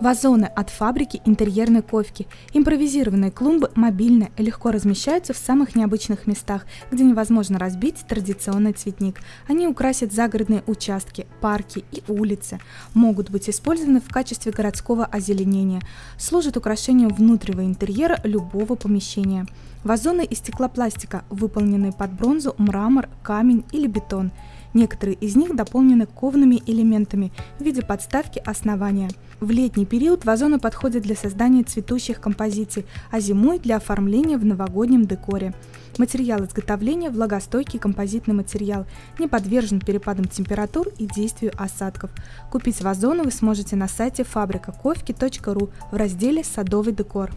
Вазоны от фабрики интерьерной ковки. Импровизированные клумбы мобильные, легко размещаются в самых необычных местах, где невозможно разбить традиционный цветник. Они украсят загородные участки, парки и улицы. Могут быть использованы в качестве городского озеленения. Служат украшением внутреннего интерьера любого помещения. Вазоны из стеклопластика, выполненные под бронзу, мрамор, камень или бетон. Некоторые из них дополнены ковными элементами в виде подставки основания. В летний период вазоны подходят для создания цветущих композиций, а зимой для оформления в новогоднем декоре. Материал изготовления – влагостойкий композитный материал, не подвержен перепадам температур и действию осадков. Купить вазоны вы сможете на сайте фабрикаковки.ру в разделе «Садовый декор».